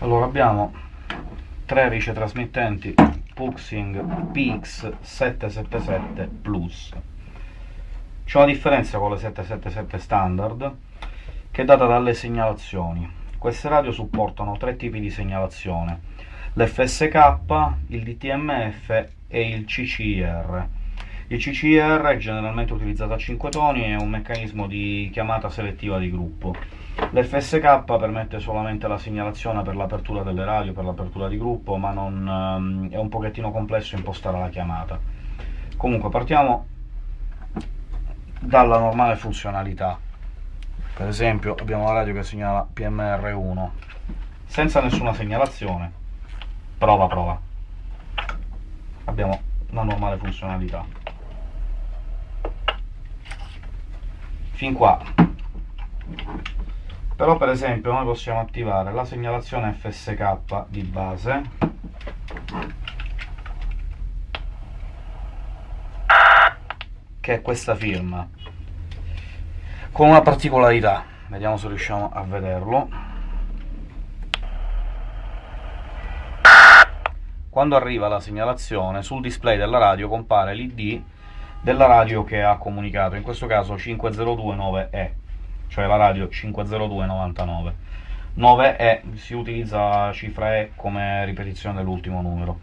allora abbiamo tre ricetrasmittenti Puxing PX777 Plus. C'è una differenza con le 777 standard che è data dalle segnalazioni. Queste radio supportano tre tipi di segnalazione l'FSK, il DTMF e il CCIR il CCR è generalmente utilizzato a 5 toni e è un meccanismo di chiamata selettiva di gruppo. L'FSK permette solamente la segnalazione per l'apertura delle radio, per l'apertura di gruppo, ma non, um, è un pochettino complesso impostare la chiamata. Comunque partiamo dalla normale funzionalità. Per esempio abbiamo la radio che segnala PMR1 senza nessuna segnalazione. Prova, prova. Abbiamo la normale funzionalità. Fin qua. Però per esempio noi possiamo attivare la segnalazione FSK di base. Che è questa firma. Con una particolarità. Vediamo se riusciamo a vederlo. Quando arriva la segnalazione sul display della radio compare l'id della radio che ha comunicato, in questo caso 5029E, cioè la radio 50299. 9E si utilizza la cifra E come ripetizione dell'ultimo numero.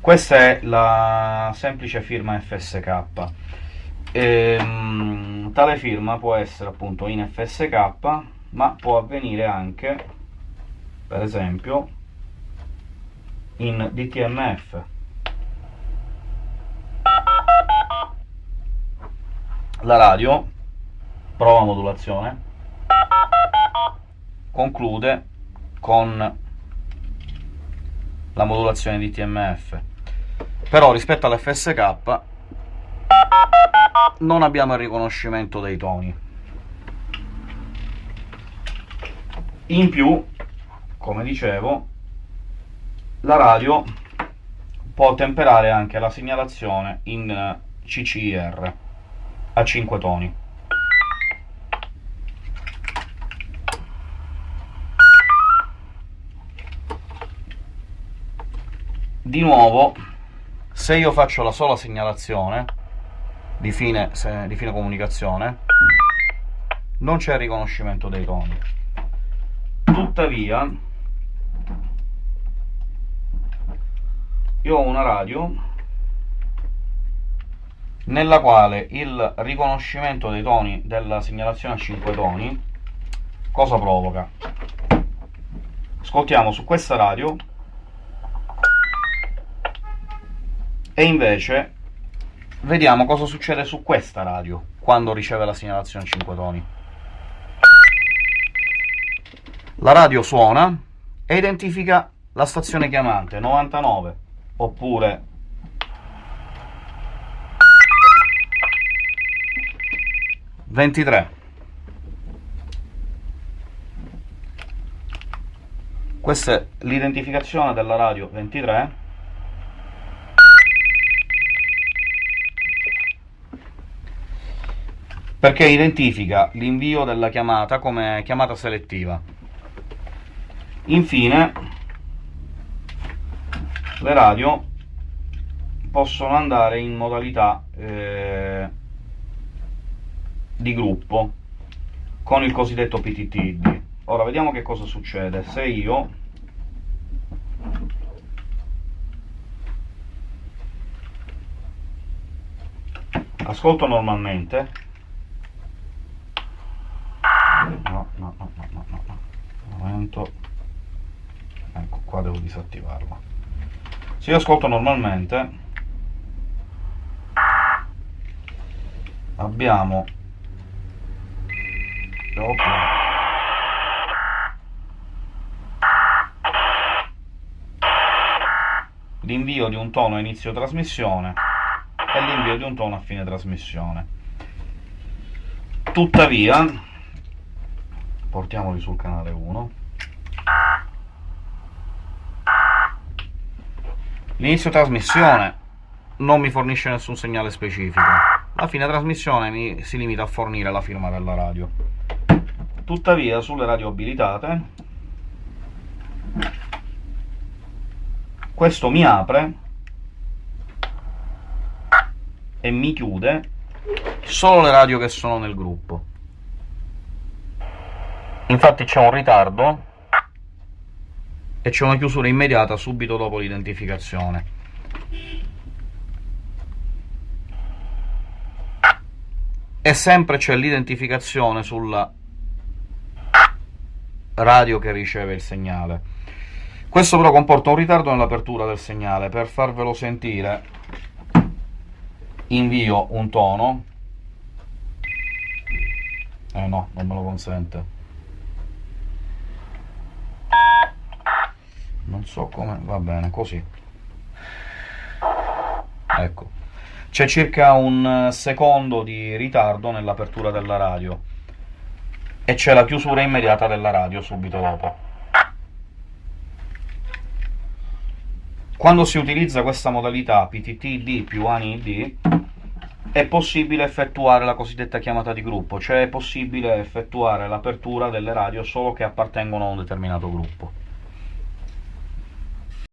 Questa è la semplice firma FSK. Ehm, tale firma può essere appunto in FSK, ma può avvenire anche, per esempio, in DTMF. La radio, prova modulazione, conclude con la modulazione di TMF. Però rispetto all'FSK non abbiamo il riconoscimento dei toni. In più, come dicevo, la radio può temperare anche la segnalazione in CCIR a 5 toni. Di nuovo, se io faccio la sola segnalazione di fine, se, di fine comunicazione, non c'è riconoscimento dei toni. Tuttavia, io ho una radio nella quale il riconoscimento dei toni della segnalazione a 5 toni cosa provoca? Ascoltiamo su questa radio e invece vediamo cosa succede su questa radio quando riceve la segnalazione a 5 toni. La radio suona e identifica la stazione chiamante 99 oppure 23 questa è l'identificazione della radio 23 perché identifica l'invio della chiamata come chiamata selettiva. Infine le radio possono andare in modalità eh, di gruppo con il cosiddetto PTTD. Ora vediamo che cosa succede se io ascolto normalmente no, no, no, no, no, no. un momento ecco qua devo disattivarlo se io ascolto normalmente abbiamo dopo l'invio di un tono a inizio trasmissione e l'invio di un tono a fine trasmissione. Tuttavia portiamoli sul canale 1 l'inizio trasmissione non mi fornisce nessun segnale specifico. La fine trasmissione mi si limita a fornire la firma della radio Tuttavia sulle radio abilitate questo mi apre e mi chiude solo le radio che sono nel gruppo. Infatti c'è un ritardo e c'è una chiusura immediata subito dopo l'identificazione. E sempre c'è l'identificazione sulla radio che riceve il segnale. Questo però comporta un ritardo nell'apertura del segnale. Per farvelo sentire invio un tono. Eh no, non me lo consente. non so come va bene così ecco c'è circa un secondo di ritardo nell'apertura della radio e c'è la chiusura immediata della radio subito dopo quando si utilizza questa modalità PTT-D più ANI-D è possibile effettuare la cosiddetta chiamata di gruppo, cioè è possibile effettuare l'apertura delle radio solo che appartengono a un determinato gruppo.